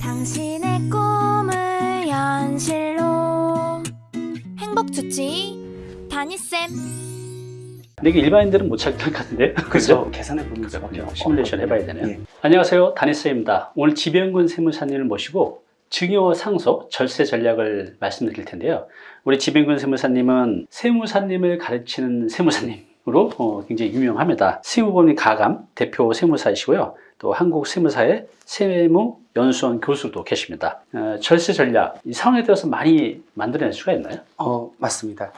당신의 꿈을 현실로. 행복 주치 다니쌤. 근데 이게 일반인들은 못 찾을 것 같은데? 그죠? 계산해 보는 수밖에. 시뮬레이션 해봐야 되네요. 예. 안녕하세요. 다니스입니다. 오늘 지병근 세무사님을 모시고 증여 상속 절세 전략을 말씀드릴 텐데요. 우리 지병근 세무사님은 세무사님을 가르치는 세무사님 으로 어, 굉장히 유명합니다 세무법인 가감 대표 세무사이시고요 또 한국 세무사의 세무 연수원 교수도 계십니다 어, 절세 전략 이 상황에 대해서 많이 만들어낼 수가 있나요? 어, 맞습니다.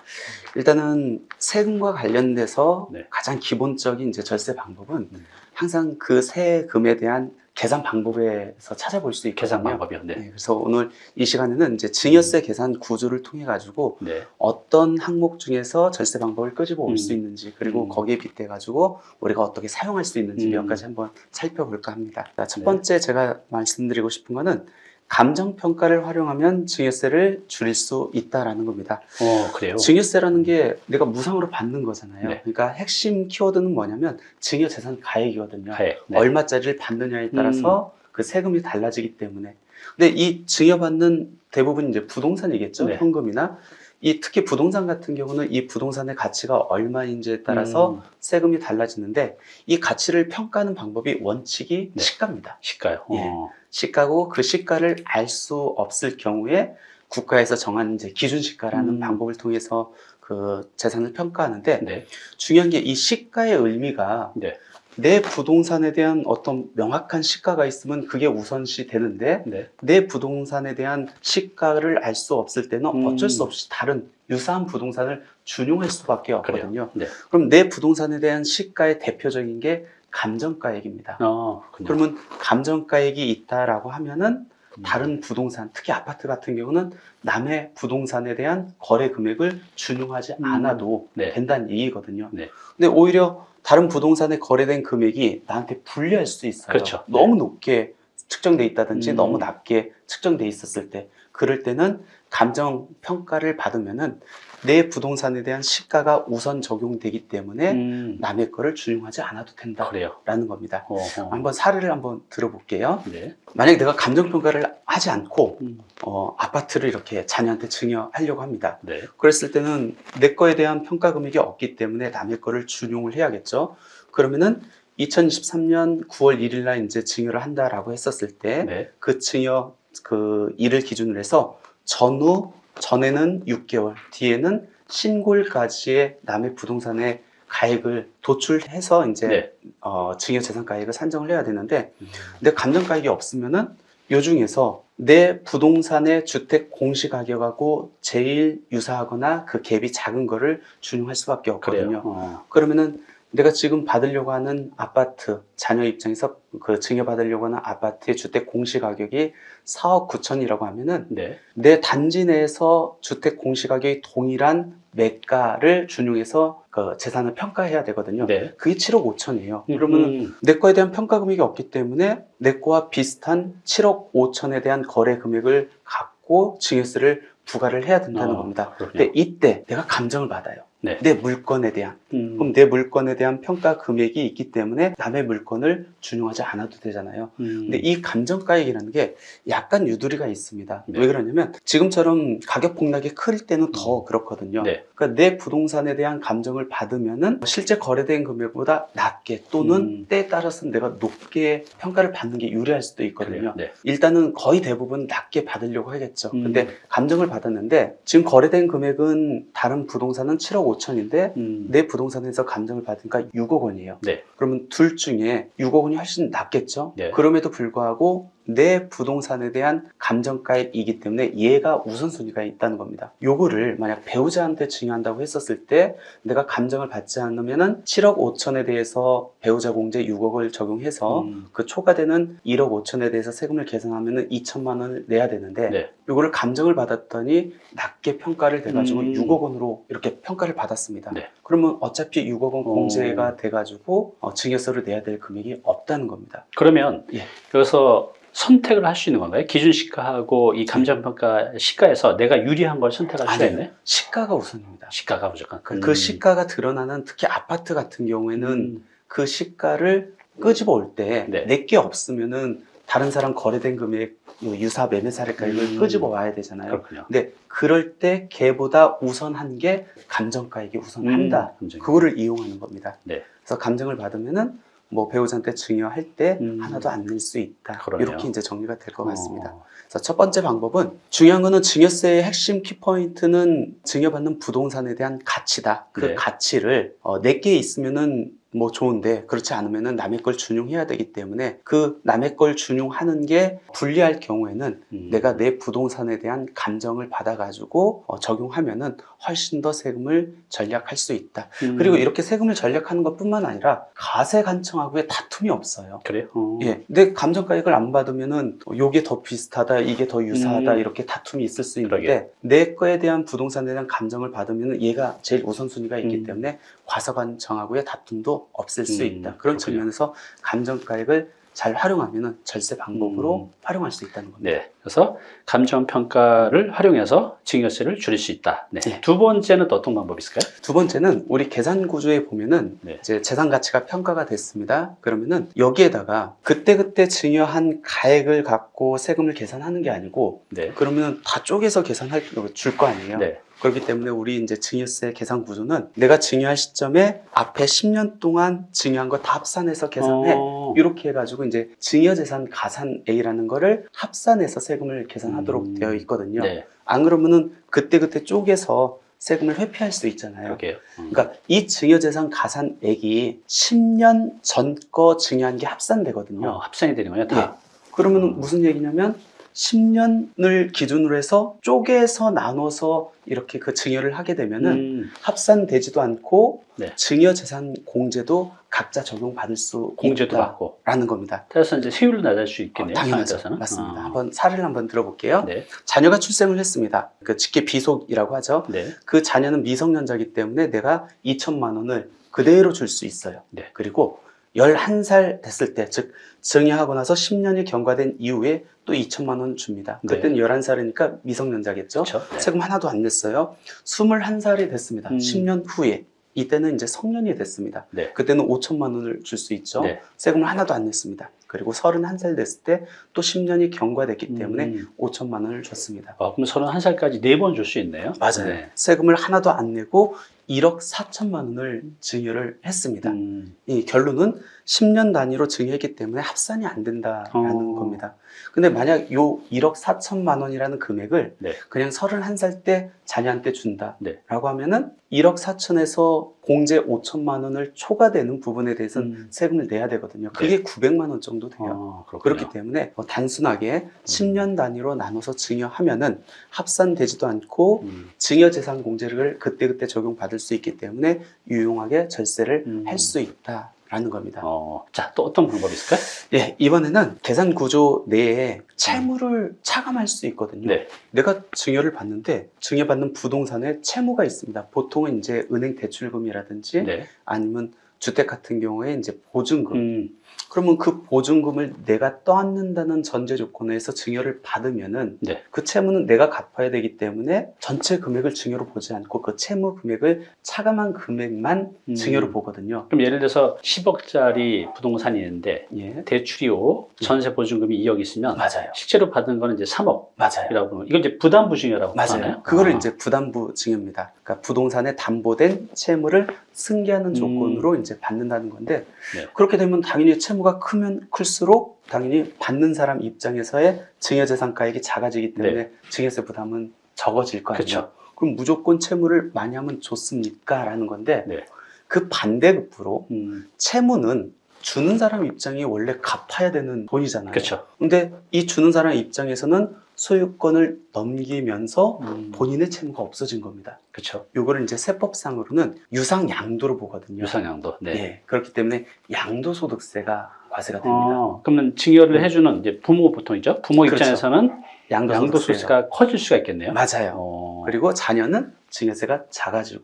일단은 세금과 관련돼서 네. 가장 기본적인 이제 절세 방법은 음. 항상 그 세금에 대한 계산 방법에서 찾아볼 수 있거든요. 계산 방법이요 네. 네, 그래서 오늘 이 시간에는 이제 증여세 계산 구조를 통해 가지고 네. 어떤 항목 중에서 절세 방법을 끄집어 올 음. 수 있는지 그리고 음. 거기에 빗대 가지고 우리가 어떻게 사용할 수 있는지 음. 몇 가지 한번 살펴볼까 합니다. 자, 첫 네. 번째 제가 말씀드리고 싶은 거는 감정 평가를 활용하면 증여세를 줄일 수 있다라는 겁니다. 어 그래요? 증여세라는 게 내가 무상으로 받는 거잖아요. 네. 그러니까 핵심 키워드는 뭐냐면 증여 재산 가액이거든요. 가액. 네. 얼마짜리를 받느냐에 따라서 그 세금이 달라지기 때문에. 근데 이 증여받는 대부분 이제 부동산이겠죠. 네. 현금이나 이 특히 부동산 같은 경우는 이 부동산의 가치가 얼마인지에 따라서 음, 세금이 달라지는데 이 가치를 평가하는 방법이 원칙이 네. 시가입니다. 시가요. 예. 어. 시가고 그 시가를 알 수 없을 경우에 국가에서 정한 이제 기준 시가라는 음. 방법을 통해서 그 재산을 평가하는데 네. 중요한 게 이 시가의 의미가 네. 내 부동산에 대한 어떤 명확한 시가가 있으면 그게 우선시 되는데 네. 내 부동산에 대한 시가를 알 수 없을 때는 음. 어쩔 수 없이 다른 유사한 부동산을 준용할 수밖에 없거든요. 네. 그럼 내 부동산에 대한 시가의 대표적인 게 감정가액입니다. 어, 그렇군요. 그러면 감정가액이 있다라고 하면은 음. 다른 부동산, 특히 아파트 같은 경우는 남의 부동산에 대한 거래 금액을 준용하지 음. 않아도 네. 된다는 얘기거든요. 네. 근데 오히려 다른 부동산에 거래된 금액이 나한테 불리할 수 있어요. 그렇죠. 너무 높게 측정돼 있다든지 음. 너무 낮게 측정돼 있었을 때 그럴 때는 감정 평가를 받으면은 내 부동산에 대한 시가가 우선 적용되기 때문에 음, 남의 거를 준용하지 않아도 된다라는 그래요. 겁니다. 어, 어. 한번 사례를 한번 들어볼게요. 네. 만약에 내가 감정 평가를 하지 않고 음, 어, 아파트를 이렇게 자녀한테 증여하려고 합니다. 네. 그랬을 때는 내 거에 대한 평가 금액이 없기 때문에 남의 거를 준용을 해야겠죠. 그러면은 2023년 9월 1일 날 이제 증여를 한다라고 했었을 때 네. 그 증여 그 일을 기준으로 해서 전후 전에는 6개월, 뒤에는 신고일까지의 남의 부동산의 가액을 도출해서 이제 네. 어, 증여 재산 가액을 산정을 해야 되는데 음, 내 감정 가액이 없으면은 요 중에서 내 부동산의 주택 공시 가격하고 제일 유사하거나 그 갭이 작은 거를 준용할 수밖에 없거든요. 어, 그러면은 내가 지금 받으려고 하는 아파트 자녀 입장에서 그 증여 받으려고 하는 아파트의 주택 공시 가격이 4억 9천이라고 하면은 네. 내 단지 내에서 주택 공시 가격이 동일한 매가를 준용해서 그 재산을 평가해야 되거든요. 네. 그게 7억 5천이에요. 그러면 음, 내 거에 대한 평가 금액이 없기 때문에 내 거와 비슷한 7억 5천에 대한 거래 금액을 갖고 증여세를 부과를 해야 된다는 어, 겁니다. 그렇군요. 근데 이때 내가 감정을 받아요. 네. 내 물건에 대한. 음, 그럼 내 물건에 대한 평가 금액이 있기 때문에 남의 물건을 준용하지 않아도 되잖아요. 음, 근데 이 감정가액이라는 게 약간 유두리가 있습니다. 네. 왜 그러냐면 지금처럼 가격 폭락이 클 때는 더 그렇거든요. 네. 그러니까 내 부동산에 대한 감정을 받으면 은 실제 거래된 금액보다 낮게 또는 음. 때에 따라서는 내가 높게 평가를 받는 게 유리할 수도 있거든요. 네. 일단은 거의 대부분 낮게 받으려고 하겠죠. 음. 근데 감정을 받았는데 지금 거래된 금액은 다른 부동산은 7억 5천인데 음, 내 부동산에서 감정을 받으니까 6억 원이에요. 네. 그러면 둘 중에 6억 원이 훨씬 낫겠죠? 네. 그럼에도 불구하고 내 부동산에 대한 감정가액이기 때문에 얘가 우선순위가 있다는 겁니다. 요거를 만약 배우자한테 증여한다고 했었을 때 내가 감정을 받지 않으면 은 7억 5천에 대해서 배우자 공제 6억을 적용해서 음, 그 초과되는 1억 5천에 대해서 세금을 계산하면 은 2천만 원을 내야 되는데 네. 요거를 감정을 받았더니 낮게 평가를 돼가지고 음. 6억 원으로 이렇게 평가를 받았습니다. 네. 그러면 어차피 6억 원 어. 공제가 돼가지고 어, 증여세를 내야 될 금액이 없다는 겁니다. 그러면 예. 여기서 선택을 할 수 있는 건가요? 기준 시가하고 이 감정평가 시가에서 내가 유리한 걸 선택할 아니요. 있네? 시가가 우선입니다. 시가가 무조건. 그, 그 시가가 드러나는 특히 아파트 같은 경우에는 그 시가를 끄집어 올때 네. 내게 없으면은 다른 사람 거래된 금액 뭐 유사 매매 사례가액을 음. 끄집어 와야 되잖아요. 그렇군요. 근데 그럴 때 걔보다 우선한 게 감정가액이 우선한다. 음. 그거를 이용하는 겁니다. 네. 그래서 감정을 받으면은 뭐 배우자한테 증여할 때 음. 하나도 안 낼 수 있다. 그러네요. 이렇게 이제 정리가 될 것 같습니다. 어, 그래서 첫 번째 방법은 중요한 거는 증여세의 핵심 키포인트는 증여받는 부동산에 대한 가치다. 그 네. 가치를 어, 내게 있으면은 뭐 좋은데 그렇지 않으면은 남의 걸 준용해야 되기 때문에 그 남의 걸 준용하는 게 불리할 경우에는 음. 내가 내 부동산에 대한 감정을 받아가지고 어, 적용하면 은 훨씬 더 세금을 절약할 수 있다. 음. 그리고 이렇게 세금을 절약하는 것뿐만 아니라 가세 간청하고의 다툼이 없어요. 그래요? 어. 예, 내 감정가액을 안 받으면 은 요게 더 비슷하다, 이게 더 유사하다 음. 이렇게 다툼이 있을 수 있는데 그러게. 내 거에 대한 부동산에 대한 감정을 받으면은 얘가 제일 우선순위가 있기 음. 때문에 과세 관청하고의 다툼도 없앨 수 음, 있다. 그런 그렇군요. 측면에서 감정가액을 잘 활용하면은 절세 방법으로 음. 활용할 수 있다는 겁니다. 네. 그래서 감정 평가를 활용해서 증여세를 줄일 수 있다. 네. 네. 두 번째는 또 어떤 방법이 있을까요? 두 번째는 우리 계산 구조에 보면은 네. 이제 재산 가치가 평가가 됐습니다. 그러면은 여기에다가 그때그때 증여한 가액을 갖고 세금을 계산하는 게 아니고 네. 그러면 다 쪼개서 계산할 줄 거 아니에요. 네. 그렇기 때문에 우리 이제 증여세 계산 구조는 내가 증여할 시점에 앞에 10년 동안 증여한 거 다 합산해서 계산해. 어. 이렇게 해가지고 이제 증여재산 가산액이라는 거를 합산해서 세금을 계산하도록 음. 되어 있거든요. 네. 안 그러면은 그때그때 쪼개서 세금을 회피할 수 있잖아요. 음. 그러니까 이 증여재산 가산액이 10년 전 거 증여한 게 합산되거든요. 어, 합산이 되는 거예요, 다. 그러면 무슨 얘기냐면 10년을 기준으로 해서 쪼개서 나눠서 이렇게 그 증여를 하게 되면은 음, 합산되지도 않고 네. 증여재산 공제도 각자 적용받을 수 공제도 받고. 겁니다. 따라서 이제 세율도 낮을 수 어, 있겠네요. 당연하죠. 따라서는. 맞습니다. 어. 한번 사례를 한번 들어볼게요. 네. 자녀가 출생을 했습니다. 그 직계 비속이라고 하죠. 네. 그 자녀는 미성년자이기 때문에 내가 2천만 원을 그대로 줄 수 있어요. 네. 그리고 11살 됐을 때, 즉 증여하고 나서 10년이 경과된 이후에 또 2천만 원 줍니다. 네. 그때는 11살이니까 미성년자겠죠. 그렇죠. 네. 세금 하나도 안 냈어요. 21살이 됐습니다. 음. 10년 후에. 이때는 이제 성년이 됐습니다. 네. 그때는 5천만 원을 줄 수 있죠. 네. 세금을 하나도 안 냈습니다. 그리고 31살 됐을 때또 10년이 경과됐기 때문에 음. 5천만 원을 줬습니다. 어, 그럼 31살까지 네 번 줄 수 있네요. 맞아요. 네. 세금을 하나도 안 내고 1억 4천만 원을 증여를 했습니다. 음, 이 결론은 10년 단위로 증여했기 때문에 합산이 안 된다라는 어. 겁니다. 근데 만약 요 1억 4천만 원이라는 금액을 네. 그냥 31살 때 자녀한테 준다라고 네. 하면은 1억 4천에서 공제 5천만 원을 초과되는 부분에 대해서는 음. 세금을 내야 되거든요. 그게 900만 원 정도 돼요. 어, 그렇군요. 그렇기 때문에 뭐 단순하게 10년 단위로 나눠서 증여하면은 합산되지도 않고 음, 증여재산 공제를 그때그때 적용받을 수 있기 때문에 유용하게 절세를 음. 할수 있다 라는 겁니다. 어, 자, 또 어떤 방법이 있을까요? 예, 이번에는 계산 구조 내에 채무를 차감할 수 있거든요. 네. 내가 증여를 받는데 증여받는 부동산에 채무가 있습니다. 보통은 이제 은행 대출금이라든지 네. 아니면 주택 같은 경우에 이제 보증금. 음, 그러면 그 보증금을 내가 떠안는다는 전제 조건에서 증여를 받으면은 네. 그 채무는 내가 갚아야 되기 때문에 전체 금액을 증여로 보지 않고 그 채무 금액을 차감한 금액만 음. 증여로 보거든요. 그럼 예를 들어서 10억짜리 부동산이 있는데 예. 대출이 5, 전세 보증금이 2억 있으면 맞아요. 실제로 받은 거는 이제 3억이라고 맞아요. 보면 이건 이제 부담부 증여라고 맞아요. 하나요? 그거를 아. 이제 부담부 증여입니다. 그러니까 부동산에 담보된 채무를 승계하는 조건으로 이제 받는다는 건데 음. 네. 그렇게 되면 당연히 채무가 크면 클수록 당연히 받는 사람 입장에서의 증여재산가액이 작아지기 때문에 증여세 부담은 적어질 거 아니에요. 네. 그렇죠. 그럼 무조건 채무를 많이 하면 좋습니까? 라는 건데 네. 그 반대급부로 음, 채무는 주는 사람 입장이 원래 갚아야 되는 돈이잖아요. 그렇죠. 근데 이 주는 사람 입장에서는 소유권을 넘기면서 음, 본인의 채무가 없어진 겁니다. 그렇죠. 요거를 이제 세법상으로는 유상 양도로 보거든요. 유상 양도. 네. 예, 그렇기 때문에 양도 소득세가 과세가 됩니다. 어, 그러면 증여를 해주는 이제 부모 보통이죠. 부모 그렇죠. 입장에서는 양도소득세가 양도 소득세가 커질 수가 있겠네요. 맞아요. 어, 그리고 자녀는 증여세가 작아지고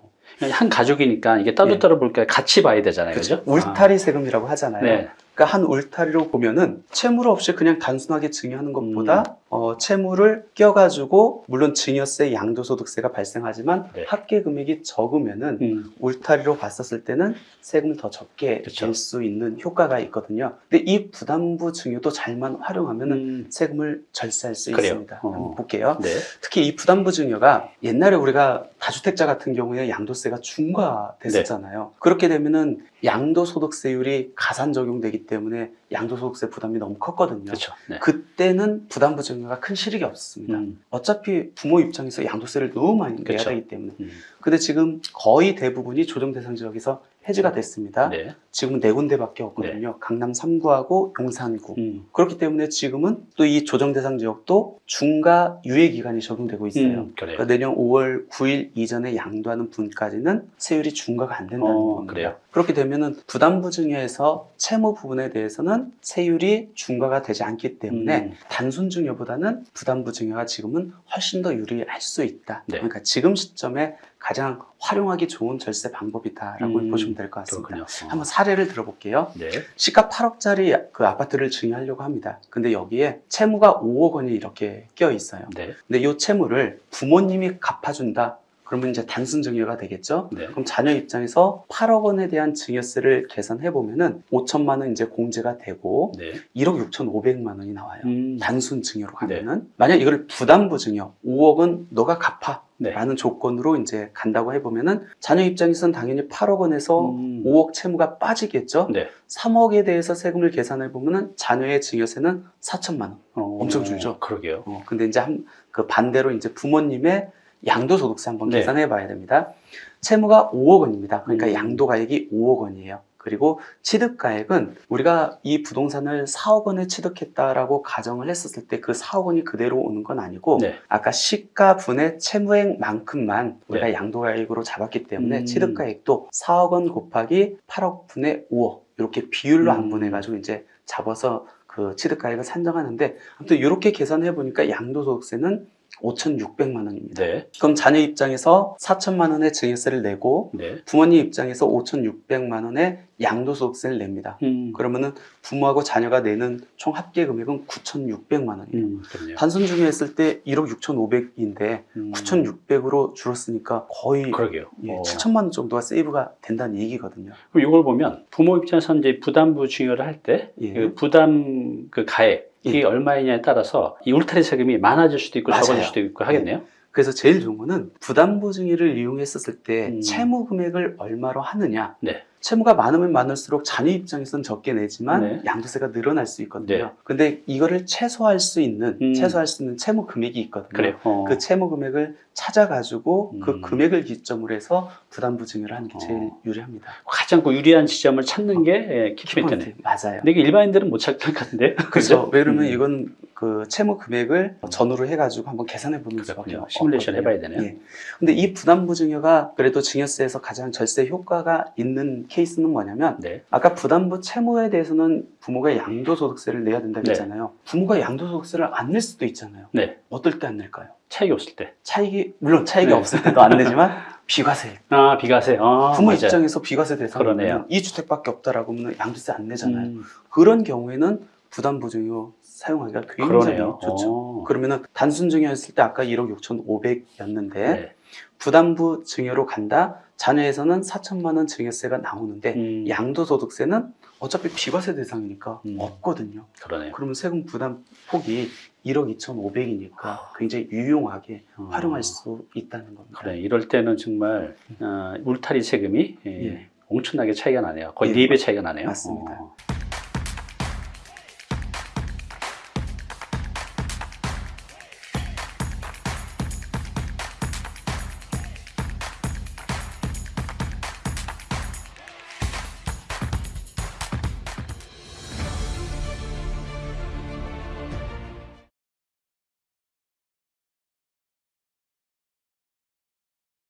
한 가족이니까 이게 따로따로 볼게 같이 봐야 되잖아요. 그렇죠. 그죠? 울타리 세금이라고 하잖아요. 네. 그러니까 한 울타리로 보면은 채무 없이 그냥 단순하게 증여하는 것보다 어, 채무를 껴가지고 물론 증여세, 양도소득세가 발생하지만 네. 합계 금액이 적으면은 음, 울타리로 봤었을 때는 세금을 더 적게. 낼 수 있는 효과가 있거든요. 근데 이 부담부 증여도 잘만 활용하면은 음, 세금을 절세할 수 그래요. 있습니다. 어. 한번 볼게요. 네. 특히 이 부담부 증여가 옛날에 우리가 다주택자 같은 경우에 양도세가 중과됐었잖아요. 네. 그렇게 되면은 양도소득세율이 가산 적용되기 때문에 양도소득세 부담이 너무 컸거든요. 그렇죠. 네. 그때는 부담부 증여가 큰 실익이 없었습니다. 음, 어차피 부모 입장에서 양도세를 너무 많이 내야. 되기 때문에. 음, 근데 지금 거의 대부분이 조정 대상 지역에서 해지가 됐습니다. 네. 지금은 네 군데밖에 없거든요. 강남 3구하고 용산구. 음, 그렇기 때문에 지금은 또 이 조정 대상 지역도 중과 유예 기간이 적용되고 있어요. 음. 그러니까 내년 5월 9일 이전에 양도하는 분까지는 세율이 중과가 안 된다는 어, 겁니다. 그래요? 그렇게 되면은 부담 부 증여에서 채무 부분에 대해서는 세율이 중과가 되지 않기 때문에 음. 단순 증여보다는 부담부 증여가 지금은 훨씬 더 유리할 수 있다. 네. 그러니까 지금 시점에 가장 활용하기 좋은 절세 방법이다라고 음, 보시면 될 것 같습니다. 그렇군요. 어. 한번 사례를 들어볼게요. 네. 시가 8억짜리 그 아파트를 증여하려고 합니다. 근데 여기에 채무가 5억 원이 이렇게 껴 있어요. 네. 근데 이 채무를 부모님이 갚아준다. 그러면 이제 단순 증여가 되겠죠. 네. 그럼 자녀 입장에서 8억 원에 대한 증여세를 계산해 보면은 5천만 원 이제 공제가 되고 네. 1억 6천5백만 원이 나와요. 음, 단순 증여로 네. 가면은 만약 이걸 부담부 증여 5억은 너가 갚아 네. 라는 조건으로 이제 간다고 해보면은 자녀 입장에서는 당연히 8억 원에서 음. 5억 채무가 빠지겠죠. 네. 3억에 대해서 세금을 계산해 보면은 자녀의 증여세는 4천만 원. 어, 엄청 줄죠? 그러게요. 어, 근데 이제 한, 그 반대로 이제 부모님의 양도소득세 한번 네. 계산해 봐야 됩니다. 채무가 5억 원입니다. 그러니까 음. 양도가액이 5억 원이에요. 그리고 취득가액은 우리가 이 부동산을 4억 원에 취득했다라고 가정을 했었을 때 그 4억 원이 그대로 오는 건 아니고 네. 아까 시가분의 채무액만큼만 우리가 양도가액으로 잡았기 때문에 음. 취득가액도 4억 원 곱하기 8억 분의 5억 이렇게 비율로 음. 안분해 가지고 이제 잡아서 그 취득가액을 산정하는데 아무튼 이렇게 계산해 보니까 양도소득세는 5,600만 원입니다. 네. 그럼 자녀 입장에서 4천만 원의 증여세를 내고 네. 부모님 입장에서 5,600만 원의 양도소득세를 냅니다. 음, 그러면은 부모하고 자녀가 내는 총 합계 금액은 9,600만 원이에요. 음. 단순 중요했을 때 1억 6,500인데 음, 9,600으로 줄었으니까 거의 그러게요. 예, 어. 7천만 원 정도가 세이브가 된다는 얘기거든요. 그럼 이걸 보면 부모 입장에서 이제 부담부 증여를 할때 예. 그 부담 그 가액 이 예. 얼마이냐에 따라서 이 울타리 세금이 많아질 수도 있고 맞아요. 적어질 수도 있고 하겠네요. 그래서 제일 좋은 거는 부담부 증여를 이용했었을 때 음. 채무 금액을 얼마로 하느냐. 네. 채무가 많으면 많을수록 자녀 입장에서는 적게 내지만 네. 양도세가 늘어날 수 있거든요. 네. 근데 이거를 최소화할 수 있는 음. 최소화할 수 있는 채무 금액이 있거든요. 그래요. 어. 그 채무 금액을 찾아가지고 그 음. 금액을 기점으로 해서 부담 부 증여를 하는 게 제일 어. 유리합니다. 가장 그 유리한 지점을 찾는 게 예, 키포인트네. 맞아요. 근데 이게 일반인들은 못 찾을 것 같은데. 그렇죠. 왜 그러면 음. 이건 그 채무 금액을 전후로 해가지고 한번 계산해 보는 수밖에. 없거든요. 시뮬레이션 해봐야 되네요. 예. 근데 이 부담부 증여가 그래도 증여세에서 가장 절세 효과가 있는 케이스는 뭐냐면 네. 아까 부담부 채무에 대해서는 부모가 양도소득세를 내야 된다고 네. 했잖아요. 부모가 양도소득세를 안 낼 수도 있잖아요. 네. 어떨 때 안 낼까요? 차익이 없을 때. 차익이 물론 차익이 네. 없을 때도 안 내지만 비과세. 아, 비과세. 아, 부모 맞아요. 입장에서 비과세. 대상이면 이 주택밖에 없다라고 하면 양도세 안 내잖아요. 음, 그런 경우에는 부담부 증여 사용하기가 굉장히 그러네요. 좋죠. 어. 그러면은 단순 증여였을 때 아까 1억 6,500이었는데 네. 부담부 증여로 간다. 자녀에서는 4천만 원 증여세가 나오는데 음, 양도소득세는 어차피 비과세 대상이니까 음. 없거든요. 그러네요. 그러면 세금 부담 폭이 1억 2,500이니까 굉장히 유용하게 어. 활용할 수 있다는 겁니다. 그래, 이럴 때는 정말 어, 울타리 세금이 예, 예. 엄청나게 차이가 나네요. 거의 예. 네배 차이가 나네요. 맞습니다. 어.